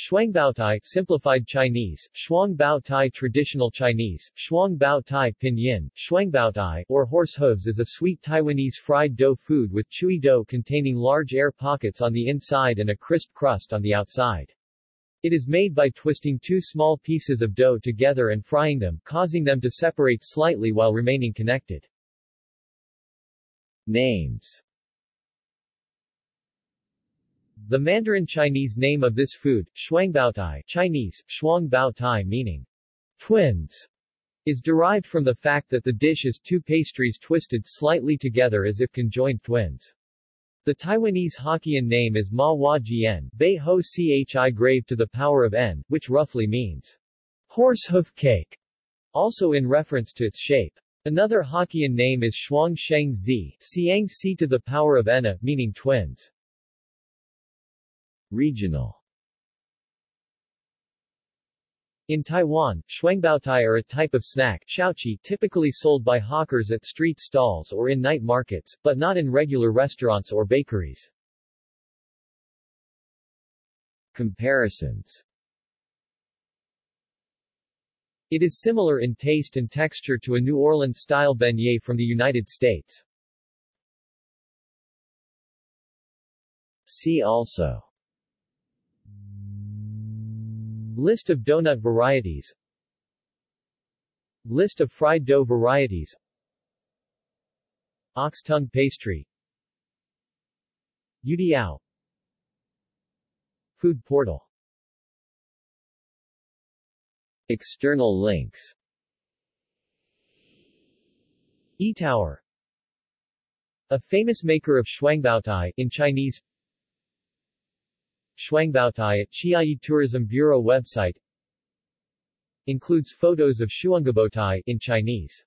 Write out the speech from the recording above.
Shuangbaotai simplified Chinese, Shuangbaotai traditional Chinese, Shuangbaotai pinyin, Shuangbaotai, or horse hooves is a sweet Taiwanese fried dough food with chewy dough containing large air pockets on the inside and a crisp crust on the outside. It is made by twisting two small pieces of dough together and frying them, causing them to separate slightly while remaining connected. Names the Mandarin Chinese name of this food, shuangbaotai Chinese, shuangbaotai meaning twins, is derived from the fact that the dish is two pastries twisted slightly together as if conjoined twins. The Taiwanese Hokkien name is Ma Hua Jian, Bei Ho Chi grave to the power of n, which roughly means horse hoof cake, also in reference to its shape. Another Hokkien name is Shuang Sheng Zi, Siang Si to the power of ena, meaning twins. Regional In Taiwan, shuangbaotai are a type of snack xiaoqi typically sold by hawkers at street stalls or in night markets, but not in regular restaurants or bakeries. Comparisons It is similar in taste and texture to a New Orleans-style beignet from the United States. See also List of donut varieties. List of fried dough varieties. Ox tongue pastry. Youtiao Food portal. External links. E-Tower A famous maker of shuangbaotai in Chinese Shuangbaotai at Chiayi Tourism Bureau website Includes photos of Shuangbaotai in Chinese